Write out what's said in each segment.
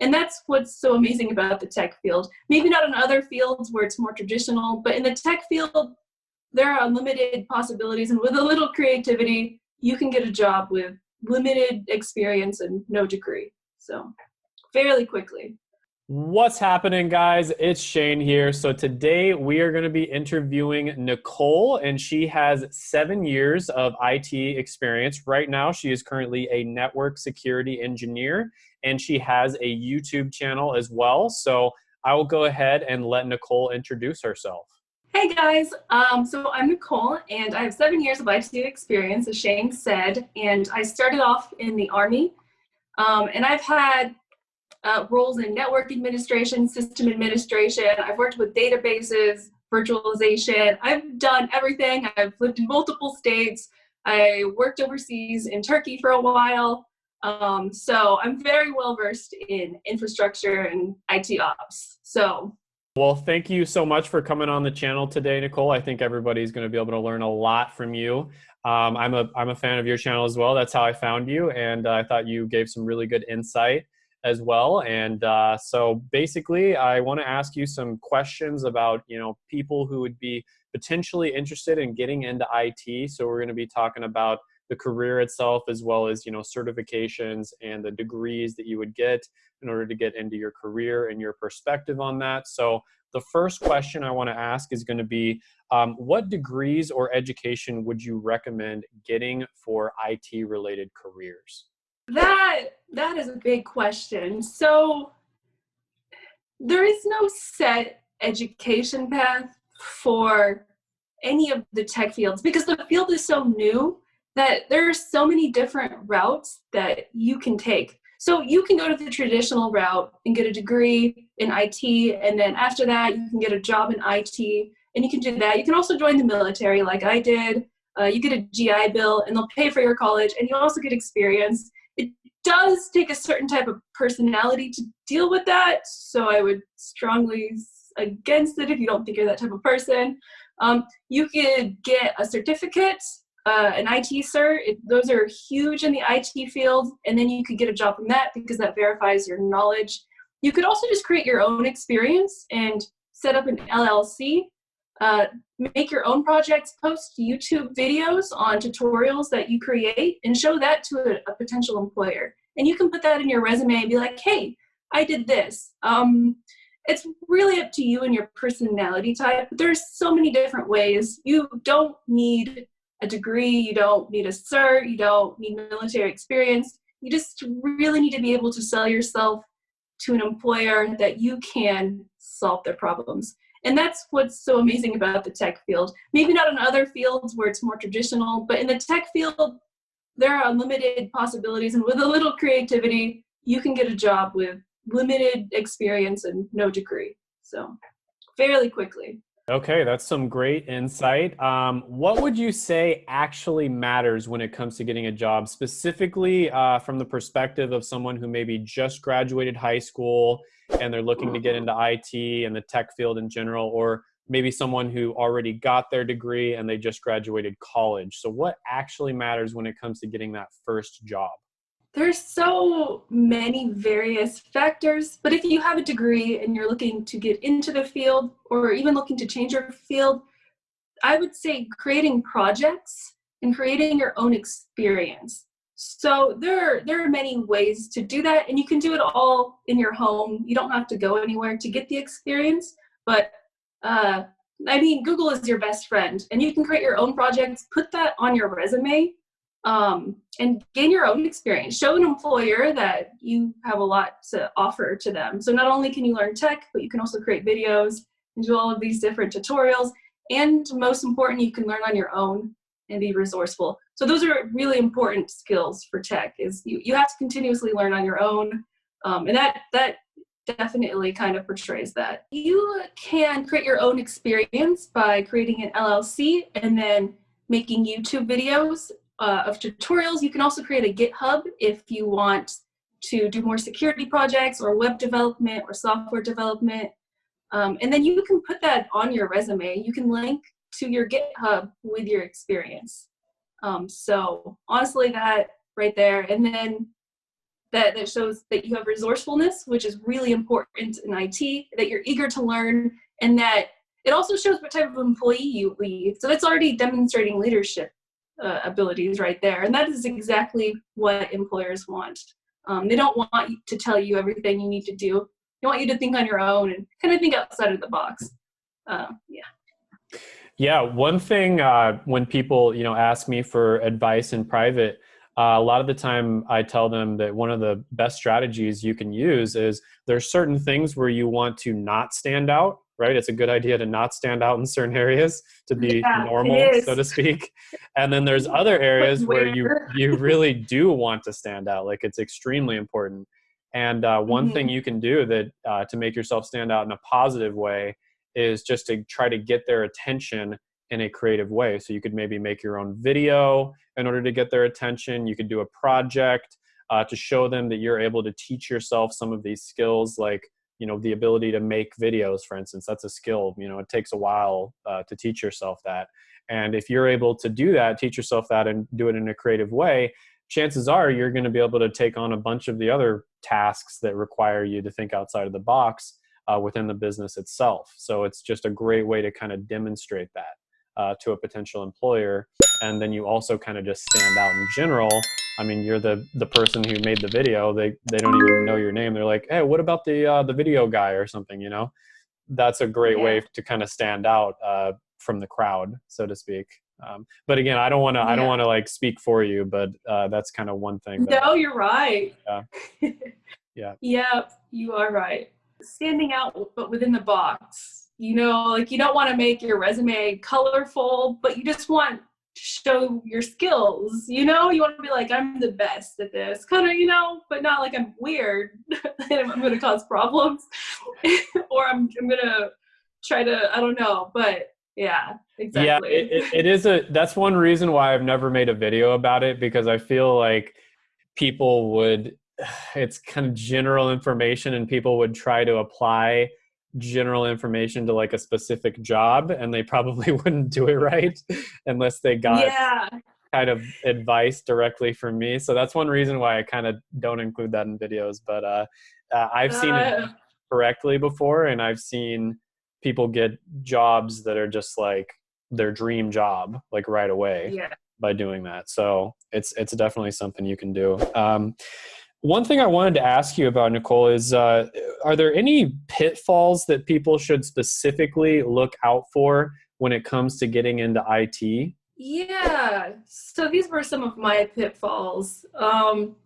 And that's what's so amazing about the tech field. Maybe not in other fields where it's more traditional, but in the tech field, there are unlimited possibilities. And with a little creativity, you can get a job with limited experience and no degree. So fairly quickly. What's happening, guys? It's Shane here. So, today we are going to be interviewing Nicole, and she has seven years of IT experience. Right now, she is currently a network security engineer, and she has a YouTube channel as well. So, I will go ahead and let Nicole introduce herself. Hey guys, um, so I'm Nicole, and I have seven years of IT experience, as Shane said, and I started off in the Army, um, and I've had uh, roles in network administration, system administration. I've worked with databases, virtualization. I've done everything. I've lived in multiple states. I worked overseas in Turkey for a while. Um, so I'm very well versed in infrastructure and IT ops. So well, thank you so much for coming on the channel today, Nicole. I think everybody's going to be able to learn a lot from you. Um, I'm a I'm a fan of your channel as well. That's how I found you, and uh, I thought you gave some really good insight as well. And uh, so basically, I want to ask you some questions about you know people who would be potentially interested in getting into IT. So we're going to be talking about the career itself as well as you know certifications and the degrees that you would get in order to get into your career and your perspective on that. So the first question i want to ask is going to be um, what degrees or education would you recommend getting for it related careers? That that is a big question. So there is no set education path for any of the tech fields because the field is so new that there are so many different routes that you can take. So you can go to the traditional route and get a degree in IT, and then after that, you can get a job in IT, and you can do that. You can also join the military, like I did. Uh, you get a GI Bill, and they'll pay for your college, and you also get experience It does take a certain type of personality to deal with that. So I would strongly against it if you don't think you're that type of person. Um, you could get a certificate, uh, an IT cert. It, those are huge in the IT field, and then you could get a job from that because that verifies your knowledge. You could also just create your own experience and set up an LLC uh, make your own projects, post YouTube videos on tutorials that you create, and show that to a, a, potential employer. And you can put that in your resume and be like, hey, I did this. Um, it's really up to you and your personality type. There's so many different ways. You don't need a degree, you don't need a cert, you don't need military experience. You just really need to be able to sell yourself to an employer that you can solve their problems. And that's what's so amazing about the tech field. Maybe not in other fields where it's more traditional, but in the tech field, there are unlimited possibilities. And with a little creativity, you can get a job with limited experience and no degree. So fairly quickly. Okay, that's some great insight. Um, what would you say actually matters when it comes to getting a job, specifically uh, from the perspective of someone who maybe just graduated high school and they're looking to get into IT and the tech field in general, or maybe someone who already got their degree and they just graduated college? So, what actually matters when it comes to getting that first job? There's so many various factors, but if you have a degree and you're looking to get into the field or even looking to change your field, I would say creating projects and creating your own experience. So there are, there are many ways to do that, and you can do it all in your home. You don't have to go anywhere to get the experience, but uh, I mean, Google is your best friend, and you can create your own projects, put that on your resume, um, and gain your own experience. Show an employer that you have a lot to offer to them. So not only can you learn tech, but you can also create videos and do all of these different tutorials. And most important, you can learn on your own and be resourceful. So those are really important skills for tech is you, you have to continuously learn on your own. Um, and that, that definitely kind of portrays that. You can create your own experience by creating an LLC and then making YouTube videos uh, of tutorials. You can also create a GitHub if you want to do more security projects or web development or software development. Um, and then you can put that on your resume. You can link to your GitHub with your experience. Um, so honestly, that right there. And then that, that shows that you have resourcefulness, which is really important in IT, that you're eager to learn, and that it also shows what type of employee you lead. So that's already demonstrating leadership uh, abilities right there. And that is exactly what employers want. Um, they don't want to tell you everything you need to do. They want you to think on your own and kind of think outside of the box. Uh, yeah. Yeah, one thing uh, when people you know ask me for advice in private, uh, a lot of the time I tell them that one of the best strategies you can use is there's certain things where you want to not stand out, right? It's a good idea to not stand out in certain areas to be Yeah, normal, so to speak. And then there's other areas where you you really do want to stand out, like it's extremely important. And uh, one Mm-hmm. thing you can do that uh, to make yourself stand out in a positive way is just to try to get their attention in a creative way. So you could maybe make your own video in order to get their attention. You could do a project uh, to show them that you're able to teach yourself some of these skills, like you know the ability to make videos, for instance. That's a skill. You know, it takes a while uh, to teach yourself that. And if you're able to do that, teach yourself that, and do it in a creative way, chances are you're going to be able to take on a bunch of the other tasks that require you to think outside of the box uh, within the business itself. So it's just a great way to kind of demonstrate that uh, to a potential employer, and then you also kind of just stand out in general. I mean, you're the the person who made the video. They they don't even know your name. They're like, hey, what about the uh, the video guy or something? You know, that's a great way to kind of stand out uh, from the crowd, so to speak. Um, but again, I don't want to I don't want to like speak for you, but uh, that's kind of one thing. that- No, you're right. Yeah. Yeah. Yep, you are right. Standing out, but within the box. You know, like you don't want to make your resume colorful, but you just want show your skills. You know, you want to be like, I'm the best at this, kind of, you know, but not like I'm weird and I'm going to cause problems or I'm, I'm going to try to, I don't know, but yeah, exactly. Yeah, it, it, it is a. That's one reason why I've never made a video about it because I feel like people would. It's kind of general information, and people would try to apply general information to like a specific job, and they probably wouldn't do it right unless they got yeah. kind of advice directly from me. So that's one reason why I kind of don't include that in videos. But uh, uh, I've seen it Uh, correctly before and i've seen people get jobs that are just like their dream job like right away yeah. by doing that so it's it's definitely something you can do um, one thing i wanted to ask you about nicole is uh, are there any pitfalls that people should specifically look out for when it comes to getting into it Yeah. So these were some of my pitfalls. Um,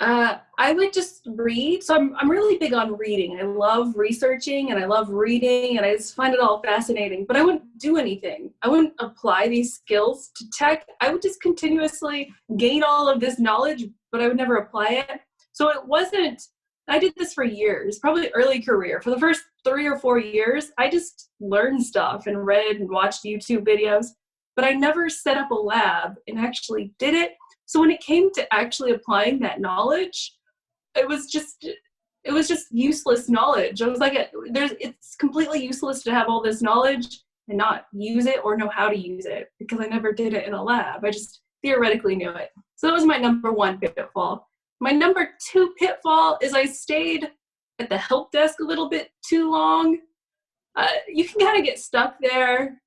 uh, I would just read. So I'm, I'm really big on reading. I love researching and I love reading and I just find it all fascinating, but I wouldn't do anything. I wouldn't apply these skills to tech. I would just continuously gain all of this knowledge, but I would never apply it. So it wasn't, I did this for years, probably early career. For the first three or four years, I just learned stuff and read and watched YouTube videos but I never set up a lab and actually did it. So when it came to actually applying that knowledge, it was just it was just useless knowledge. I was like, there's it's completely useless to have all this knowledge and not use it or know how to use it because I never did it in a lab. I just theoretically knew it. So that was my number one pitfall. My number two pitfall is I stayed at the help desk a little bit too long. Uh, you can kind of get stuck there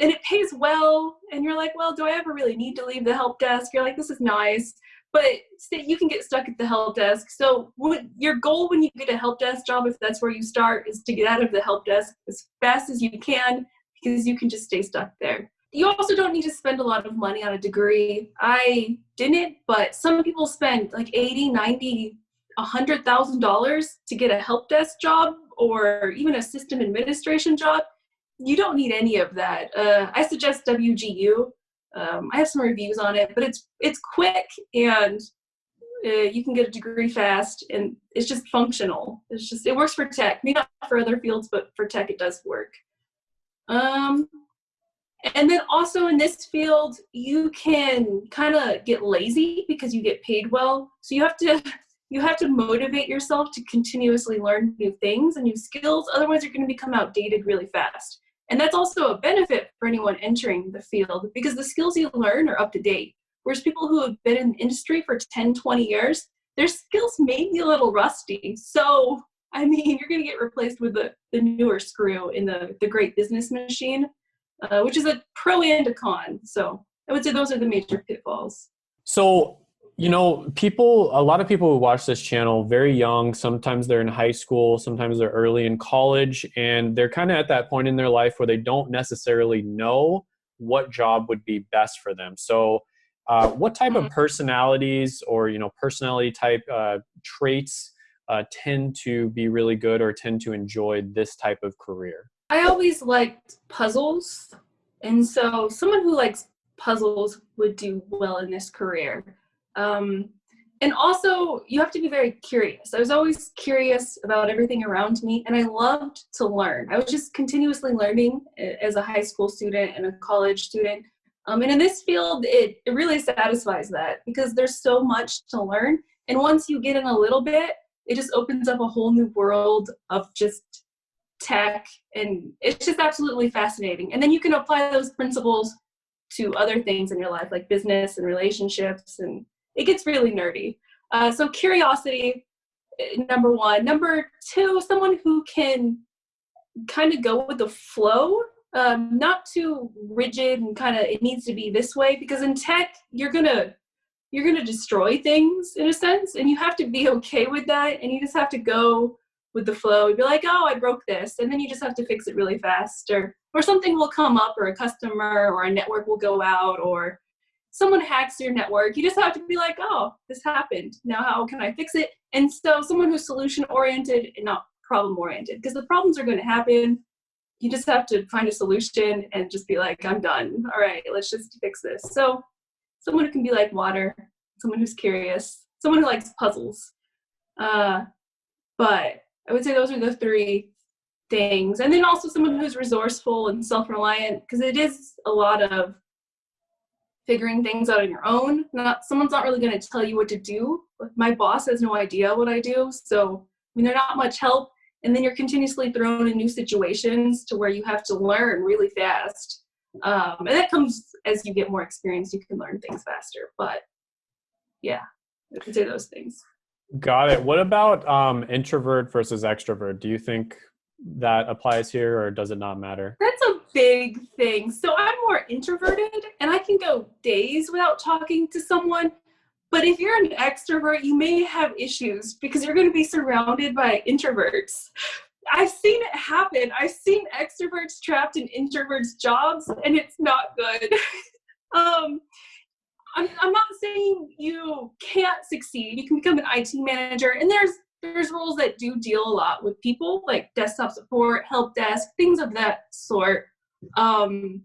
and it pays well and you're like well do i ever really need to leave the help desk? You're like this is nice but you can get stuck at the help desk. So what, your goal when you get a help desk job if that's where you start is to get out of the help desk as fast as you can because you can just stay stuck there. You also don't need to spend a lot of money on a degree. I didn't but some people spend like 80 90 100 thousand dollars to get a help desk job or even a system administration job you don't need any of that. Uh, I suggest WGU. Um, I have some reviews on it, but it's it's quick and uh, you can get a degree fast, and it's just functional. It's just it works for tech, maybe not for other fields, but for tech it does work. Um, and then also in this field, you can kind of get lazy because you get paid well. So you have to you have to motivate yourself to continuously learn new things and new skills. Otherwise, you're going to become outdated really fast. And that's also a benefit for anyone entering the field because the skills you learn are up to date. Whereas people who have been in the industry for 10, 20 years, their skills may be a little rusty. So, I mean, you're going to get replaced with the, the newer screw in the, the great business machine, uh, which is a pro and a con. So, I would say those are the major pitfalls. So, you know, people, a lot of people who watch this channel very young, sometimes they're in high school, sometimes they're early in college, and they're kind of at that point in their life where they don't necessarily know what job would be best for them. So, uh, what type of mm-hmm. personalities or you know personality type uh, traits uh, tend to be really good or tend to enjoy this type of career? I always liked puzzles, and so someone who likes puzzles would do well in this career. Um, and also, you have to be very curious. I was always curious about everything around me, and I loved to learn. I was just continuously learning as a high school student and a college student. Um, and in this field, it, it really satisfies that because there's so much to learn. And once you get in a little bit, it just opens up a whole new world of just tech. And it's just absolutely fascinating. And then you can apply those principles to other things in your life, like business and relationships and it gets really nerdy. Uh, so curiosity, eh, number one. Number two, someone who can kind of go with the flow, um, not too rigid and kind of it needs to be this way because in tech you're gonna you're gonna destroy things in a sense, and you have to be okay with that, and you just have to go with the flow. You'd be like, oh, I broke this, and then you just have to fix it really fast, or or something will come up, or a customer or a network will go out, or someone hacks your network, you just have to be like, oh, this happened. Now, how can I fix it? And so, someone who's solution oriented and not problem oriented, because the problems are going to happen. You just have to find a solution and just be like, I'm done. All right, let's just fix this. So, someone who can be like water, someone who's curious, someone who likes puzzles. Uh, but I would say those are the three things. And then also someone who's resourceful and self reliant, because it is a lot of figuring things out on your own. Not someone's not really going to tell you what to do. My boss has no idea what I do, so I mean they're not much help. And then you're continuously thrown in new situations to where you have to learn really fast. Um, and that comes as you get more experience. You can learn things faster. But yeah, I could say those things. Got it. What about um, introvert versus extrovert? Do you think that applies here, or does it not matter? That's a big thing. So I'm more introverted and I can go days without talking to someone. But if you're an extrovert, you may have issues because you're going to be surrounded by introverts. I've seen it happen. I've seen extroverts trapped in introverts' jobs, and it's not good. um, I'm, I'm not saying you can't succeed. You can become an IT manager, and there's there's roles that do deal a lot with people, like desktop support, help desk, things of that sort. Um,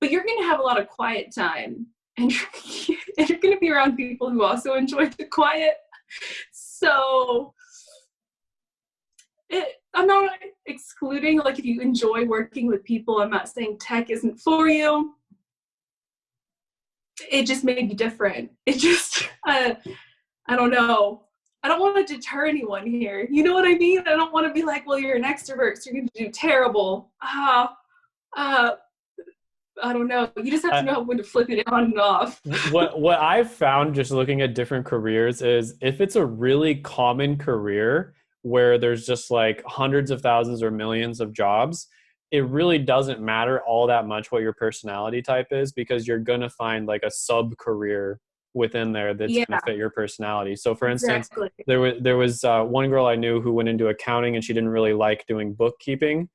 but you're going to have a lot of quiet time and you're, you're going to be around people who also enjoy the quiet. So it, I'm not excluding, like, if you enjoy working with people, I'm not saying tech isn't for you. It just may be different. It just, uh, I don't know. I don't want to deter anyone here. You know what I mean? I don't want to be like, well, you're an extrovert, so you're going to do terrible. Ah, uh, uh, I don't know. You just have to know when to flip it on and off. what what I've found just looking at different careers is if it's a really common career where there's just like hundreds of thousands or millions of jobs, it really doesn't matter all that much what your personality type is because you're gonna find like a sub career within there that's yeah. gonna fit your personality. So for instance, exactly. there was there was uh, one girl I knew who went into accounting and she didn't really like doing bookkeeping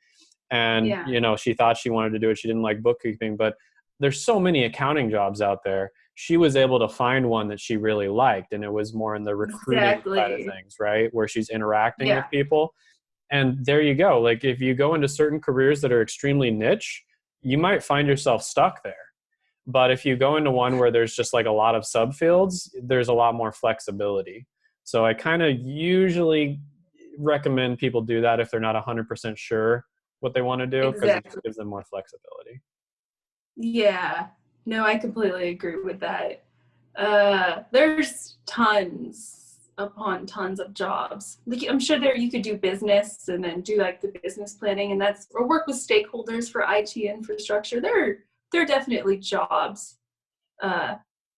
and yeah. you know she thought she wanted to do it. She didn't like bookkeeping but there's so many accounting jobs out there. She was able to find one that she really liked and it was more in the recruiting exactly. side of things right? Where she's interacting yeah. with people. And there you go. Like if you go into certain careers that are extremely niche you might find yourself stuck there. But if you go into one where there's just like a lot of subfields there's a lot more flexibility. So i kind of usually recommend people do that if they're not 100% sure what they want to do because exactly. it gives them more flexibility. Yeah, no, I completely agree with that. Uh, there's tons upon tons of jobs. Like I'm sure there you could do business and then do like the business planning and that's or work with stakeholders for IT infrastructure. There there are definitely jobs. Uh,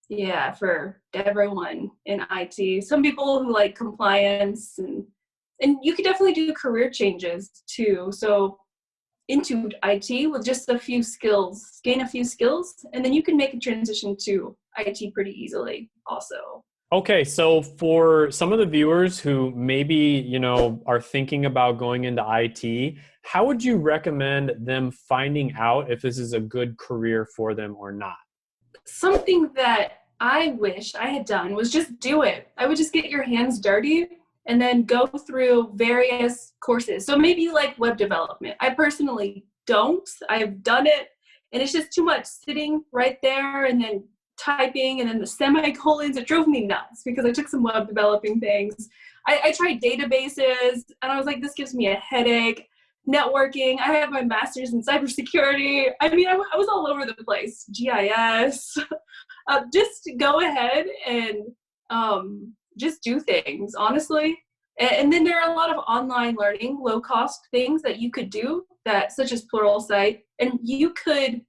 yeah, for everyone in IT. Some people who like compliance and and you could definitely do career changes too. So into IT with just a few skills, gain a few skills, and then you can make a transition to IT pretty easily also. Okay, so for some of the viewers who maybe, you know, are thinking about going into IT, how would you recommend them finding out if this is a good career for them or not? Something that I wish I had done was just do it. I would just get your hands dirty and then go through various courses. So maybe like web development. I personally don't. I've done it and it's just too much sitting right there and then typing and then the semicolons. It drove me nuts because I took some web developing things. I, I tried databases and I was like, this gives me a headache. Networking. I have my master's in cybersecurity. I mean, I, I was all over the place. GIS. uh, just go ahead and um, just do things, honestly. And, then there are a lot of online learning, low cost things that you could do that, such as Plural Pluralsight, and you could,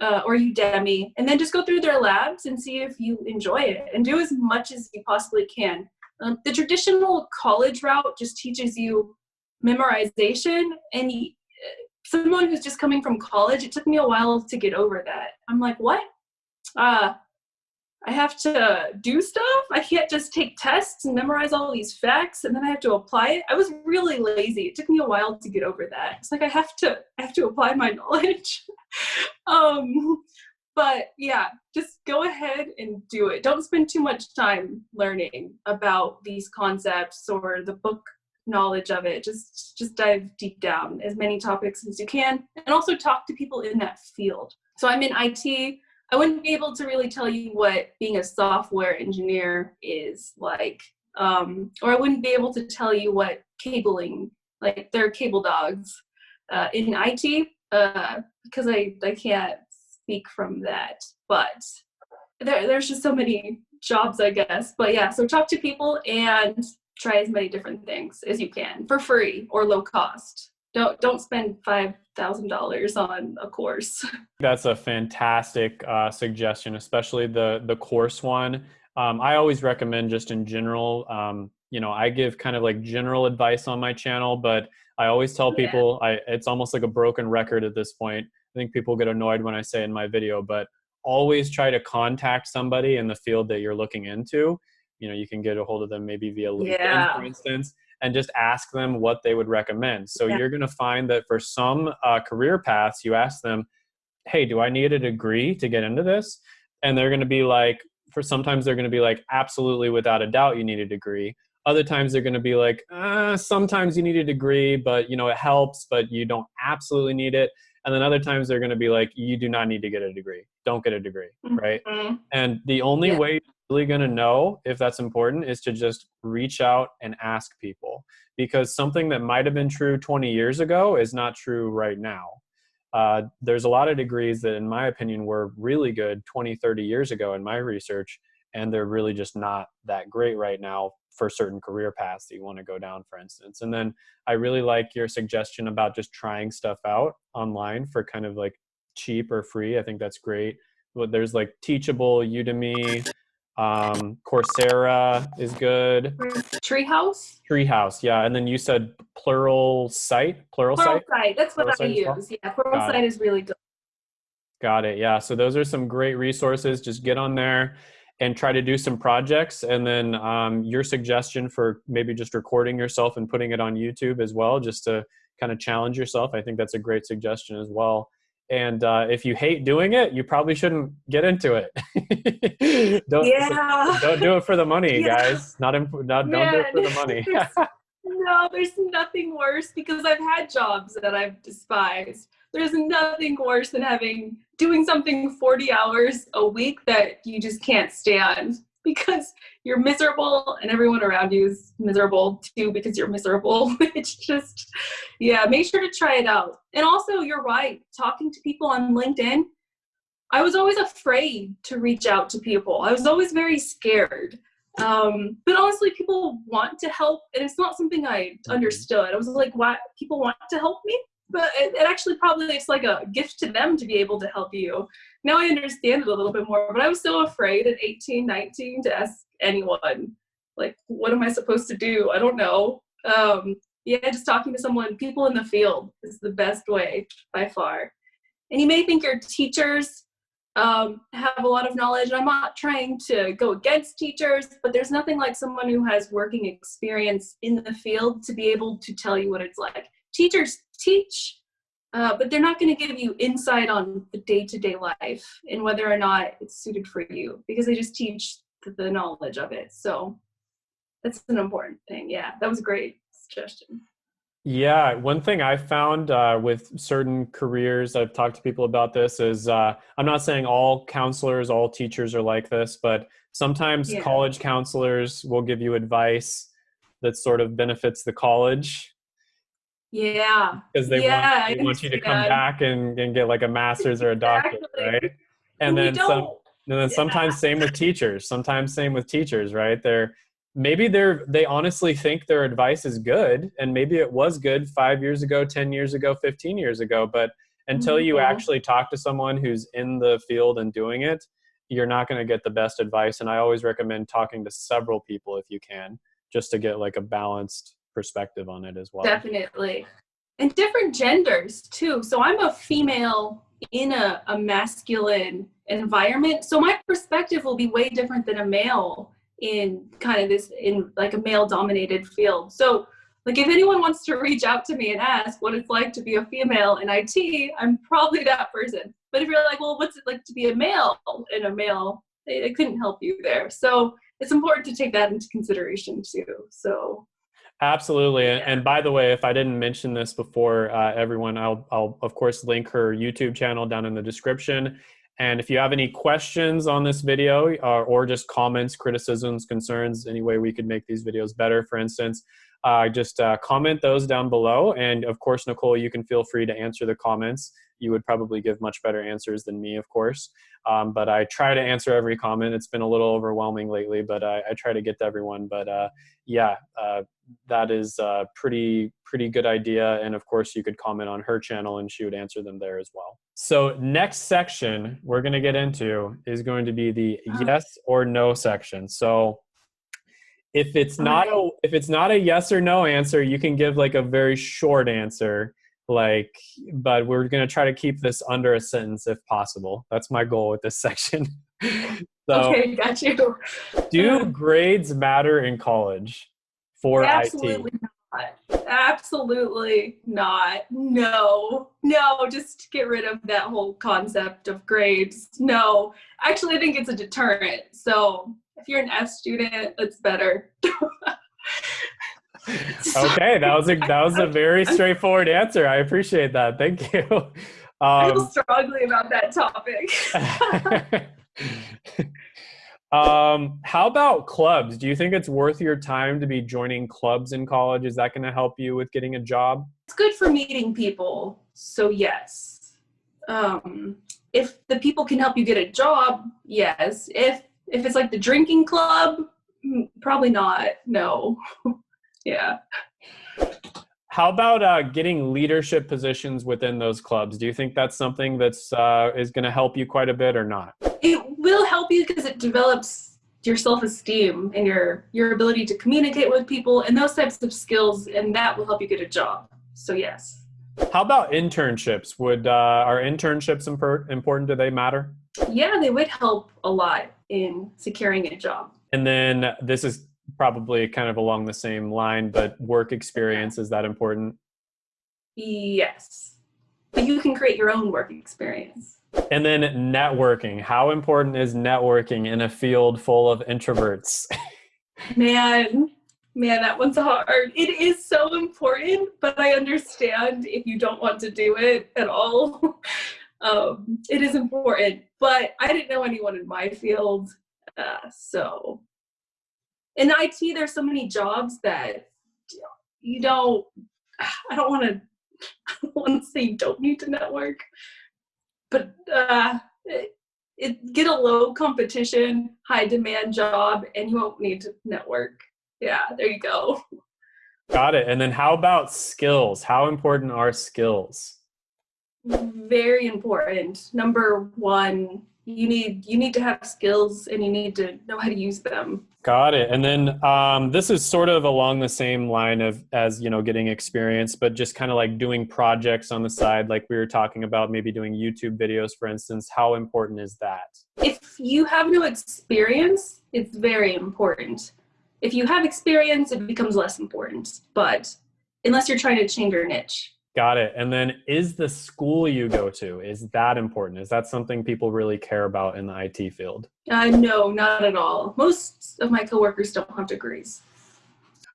uh, or Udemy, and then just go through their labs and see if you enjoy it and do as much as you possibly can. Um, the traditional college route just teaches you memorization and someone who's just coming from college, it took me a while to get over that. I'm like, what? Uh, I have to do stuff. I can't just take tests and memorize all these facts and then I have to apply it. I was really lazy. It took me a while to get over that. It's like I have to I have to apply my knowledge. um but yeah, just go ahead and do it. Don't spend too much time learning about these concepts or the book knowledge of it. Just just dive deep down as many topics as you can and also talk to people in that field. So I'm in IT I wouldn't be able to really tell you what being a software engineer is like, um, or I wouldn't be able to tell you what cabling, like they're cable dogs uh, in IT, uh, because I, I can't speak from that. But there, there's just so many jobs, I guess. But yeah, so talk to people and try as many different things as you can for free or low cost don't don't spend five thousand dollars on a course. That's a fantastic uh, suggestion, especially the the course one. Um, I always recommend just in general. Um, you know, I give kind of like general advice on my channel, but I always tell people yeah. I it's almost like a broken record at this point. I think people get annoyed when I say in my video, but always try to contact somebody in the field that you're looking into. You know, you can get a hold of them maybe via LinkedIn, yeah. for instance and just ask them what they would recommend. So yeah. you're going to find that for some uh, career paths, you ask them, hey, do I need a degree to get into this? And they're going to be like, for sometimes they're going to be like, absolutely, without a doubt, you need a degree. Other times they're going to be like, uh, sometimes you need a degree, but you know it helps, but you don't absolutely need it. And then other times they're going to be like, you do not need to get a degree. Don't get a degree, right? Mm-hmm. And the only yeah. way really going to know if that's important is to just reach out and ask people because something that might have been true 20 years ago is not true right now. Uh, there's a lot of degrees that, in my opinion, were really good 20, 30 years ago in my research, and they're really just not that great right now for certain career paths that you want to go down, for instance. And then I really like your suggestion about just trying stuff out online for kind of like cheap or free. I think that's great. But there's like Teachable, Udemy, um, Coursera is good. Treehouse. Treehouse, yeah. And then you said Pluralsight. Plural, plural site. Plural site. That's what plural I use. Well? Yeah, Pluralsight is really good. Got it. Yeah. So those are some great resources. Just get on there and try to do some projects. And then um, your suggestion for maybe just recording yourself and putting it on YouTube as well, just to kind of challenge yourself. I think that's a great suggestion as well. And uh, if you hate doing it, you probably shouldn't get into it. don't, yeah. don't do it for the money, yeah. guys. Not, imp- not don't do it for the money. no, there's nothing worse because I've had jobs that I've despised. There's nothing worse than having doing something 40 hours a week that you just can't stand because you're miserable and everyone around you is miserable too because you're miserable. it's just, yeah, make sure to try it out. And also, you're right, talking to people on LinkedIn, I was always afraid to reach out to people. I was always very scared. Um, but honestly, people want to help, and it's not something I mm-hmm. understood. I was like, why people want to help me? But it, it actually probably it's like a gift to them to be able to help you now I understand it a little bit more, but I was so afraid at 18, 19 to ask anyone, like, what am I supposed to do? I don't know. Um, yeah, just talking to someone, people in the field is the best way by far. And you may think your teachers um, have a lot of knowledge. I'm not trying to go against teachers, but there's nothing like someone who has working experience in the field to be able to tell you what it's like. Teachers teach, uh, but they're not going to give you insight on the day-to-day life and whether or not it's suited for you because they just teach the, the knowledge of it. So that's an important thing. Yeah, that was a great suggestion. Yeah, one thing I found uh, with certain careers, I've talked to people about this, is uh, I'm not saying all counselors, all teachers are like this, but sometimes Yeah. college counselors will give you advice that sort of benefits the college Yeah, because they Yeah, want they want you to come back and, and get like a master's or a doctorate, Exactly. right? And we then some, and then Yeah. sometimes same with teachers. Sometimes same with teachers, right? They're maybe they're they honestly think their advice is good, and maybe it was good five years ago, ten years ago, fifteen years ago. But until you Mhm. actually talk to someone who's in the field and doing it, you're not going to get the best advice. And I always recommend talking to several people if you can, just to get like a balanced perspective on it as well. Definitely. And different genders too. So I'm a female in a, a masculine environment. So my perspective will be way different than a male in kind of this, in like a male dominated field. So like if anyone wants to reach out to me and ask what it's like to be a female in IT, I'm probably that person. But if you're like, well, what's it like to be a male in a male, they, they couldn't help you there. So it's important to take that into consideration too. So Absolutely. And, Yeah. and by the way, if I didn't mention this before, uh, everyone, I'll, I'll of course link her YouTube channel down in the description. And if you have any questions on this video uh, or just comments, criticisms, concerns, any way we could make these videos better, for instance, uh, just uh, comment those down below. And of course, Nicole, you can feel free to answer the comments. You would probably give much better answers than me, of course. Um, but I try to answer every comment. It's been a little overwhelming lately, but I, I try to get to everyone. But uh, yeah, uh, that is a pretty pretty good idea. And of course you could comment on her channel and she would answer them there as well. So next section we're going to get into is going to be the Ah. yes or no section. So if it's not a if it's not a yes or no answer you can give like a very short answer like but we're going to try to keep this under a sentence if possible. That's my goal with this section. So okay, got you. do grades matter in college for IT? Absolutely not. Absolutely not. No, no, just get rid of that whole concept of grades. No, actually, I think it's a deterrent. So if you're an F student, it's better. Okay, that was a that was a very straightforward answer. I appreciate that. Thank you. I feel Um, strongly about that topic. um, how about clubs? Do you think it's worth your time to be joining clubs in college? Is that going to help you with getting a job? it's good for meeting people. So yes. Um, if the people can help you get a job, yes. If if it's like the drinking club, mm, probably not. No. yeah. How about uh, getting leadership positions within those clubs? Do you think that's something that's uh, is going to help you quite a bit or not? It will help you because it develops your self-esteem and your your ability to communicate with people and those types of skills and that will help you get a job. So yes. How about internships? Would uh, are internships impor- important? Do they matter? Yeah, they would help a lot in securing a job. And then this is probably kind of along the same line, but work experience is that important? Yes. But you can create your own work experience. And then networking. How important is networking in a field full of introverts? Man, man, that one's hard. It is so important, but I understand if you don't want to do it at all. um, it is important, but I didn't know anyone in my field. Uh, so in IT, there's so many jobs that you don't, I don't want to, I don't want to say you don't need to network, but uh, it, it, get a low competition, high demand job, and you won't need to network. Yeah, there you go. Got it. And then how about skills? How important are skills? Very important. Number one, you need you need to have skills and you need to know how to use them. Got it. And then um, this is sort of along the same line of as you know getting experience, but just kind of like doing projects on the side, like we were talking about, maybe doing YouTube videos, for instance. How important is that? If you have no experience, it's very important. If you have experience, it becomes less important. But unless you're trying to change your niche. Got it. And then is the school you go to, is that important? Is that something people really care about in the IT field? Uh, no, not at all. Most of my coworkers don't have degrees.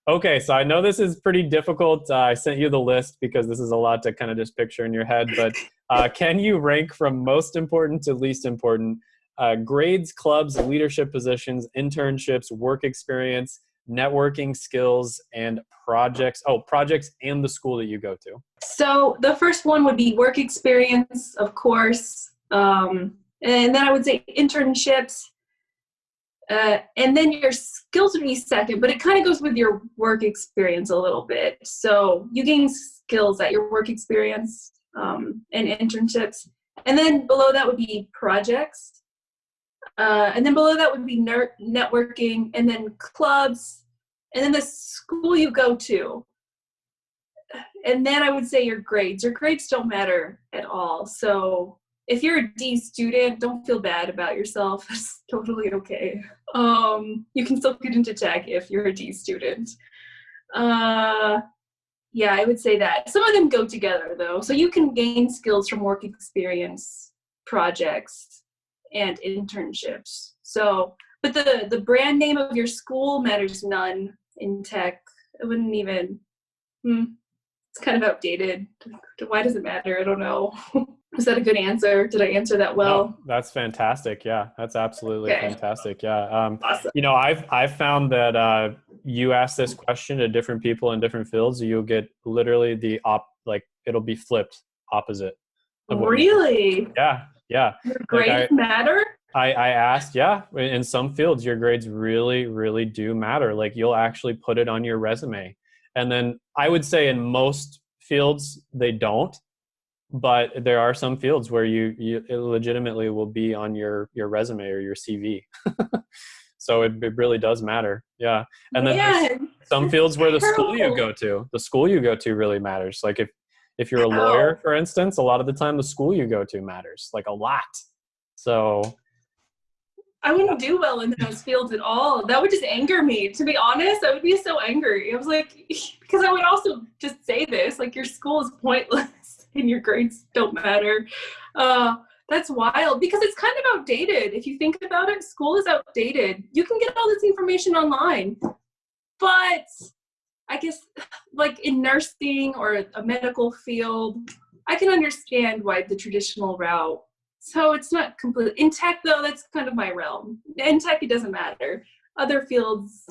Okay, so I know this is pretty difficult. Uh, I sent you the list because this is a lot to kind of just picture in your head, but uh, can you rank from most important to least important uh, grades, clubs, leadership positions, internships, work experience, networking skills, and projects? Oh, projects and the school that you go to. So the first one would be work experience, of course. Um, and then I would say internships. Uh, and then your skills would be second, but it kind of goes with your work experience a little bit. So you gain skills at your work experience um, and internships. And then below that would be projects. Uh, and then below that would be networking and then clubs and then the school you go to and then i would say your grades. Your grades don't matter at all. So if you're a d student don't feel bad about yourself. It's totally okay. Um, you can still get into tech if you're a d student. Uh, yeah i would say that. Some of them go together though. So you can gain skills from work experience projects and internships. So but the the brand name of your school matters none in tech. It wouldn't even. Hmm, it's kind of outdated. Why does it matter? I don't know. Was that a good answer? Did I answer that well? That's fantastic. Yeah, that's absolutely okay. fantastic. Yeah. Um, awesome. You know, I've I've found that uh, you ask this question to different people in different fields, you'll get literally the op like it'll be flipped opposite. Really? Yeah. Yeah. Your grades like matter? I, I asked, yeah, in some fields, your grades really, really do matter. Like you'll actually put it on your resume. And then I would say in most fields, they don't. But there are some fields where you, you legitimately will be on your, your resume or your CV. so it, it really does matter. Yeah. And then yeah, some fields where the school you go to, the school you go to really matters. Like if, if you're a lawyer, for instance, a lot of the time the school you go to matters, like a lot. So I wouldn't do well in those fields at all. That would just anger me. To be honest, I would be so angry. I was like, because I would also just say this, like your school is pointless and your grades don't matter. Uh, that's wild because it's kind of outdated. If you think about it, school is outdated. You can get all this information online, but I guess like in nursing or a medical field, I can understand why the traditional route so it's not complete in tech though that's kind of my realm. In tech it doesn't matter. Other fields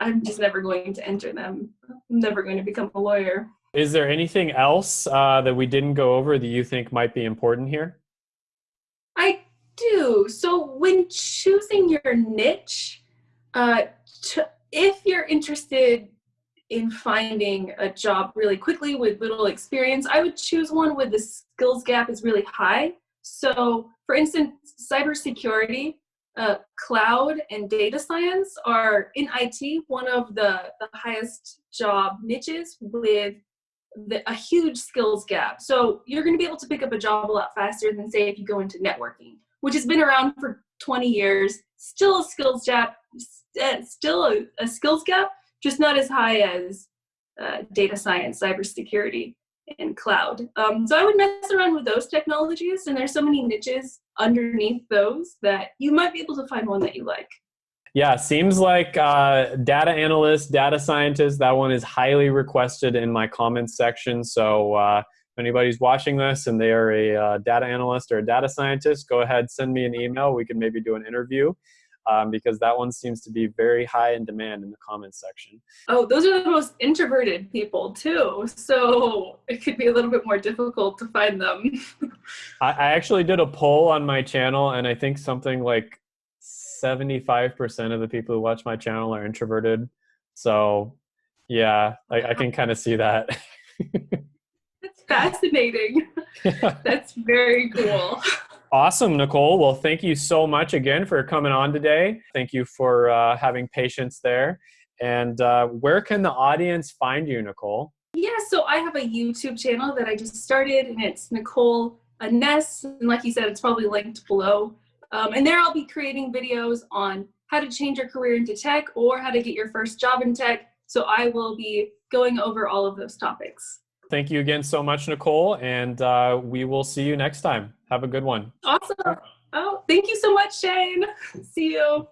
i'm just never going to enter them. I'm never going to become a lawyer. Is there anything else uh, that we didn't go over that you think might be important here? I do. So when choosing your niche uh, if you're interested in finding a job really quickly with little experience i would choose one where the skills gap is really high so, for instance, cybersecurity, uh, cloud, and data science are in IT one of the, the highest job niches with the, a huge skills gap. So, you're going to be able to pick up a job a lot faster than, say, if you go into networking, which has been around for 20 years, still a skills gap, still a, a skills gap, just not as high as uh, data science, cybersecurity and cloud. Um, so I would mess around with those technologies, and there's so many niches underneath those that you might be able to find one that you like. Yeah, seems like uh, data analyst, data scientist, that one is highly requested in my comments section. So uh, if anybody's watching this and they are a uh, data analyst or a data scientist, go ahead, send me an email. We can maybe do an interview um, because that one seems to be very high in demand in the comments section. Oh, those are the most introverted people too. So it could be a little bit more difficult to find them. I, I actually did a poll on my channel, and I think something like 75% of the people who watch my channel are introverted. So yeah, I, I can kind of see that. That's fascinating. That's very cool. Awesome, Nicole. Well, thank you so much again for coming on today. Thank you for uh, having patience there. And uh, where can the audience find you, Nicole? Yeah, so I have a YouTube channel that I just started, and it's Nicole Enesse. And like you said, it's probably linked below. Um, and there I'll be creating videos on how to change your career into tech or how to get your first job in tech. So I will be going over all of those topics. Thank you again so much, Nicole. And uh, we will see you next time. Have a good one. Awesome. Oh, thank you so much, Shane. See you.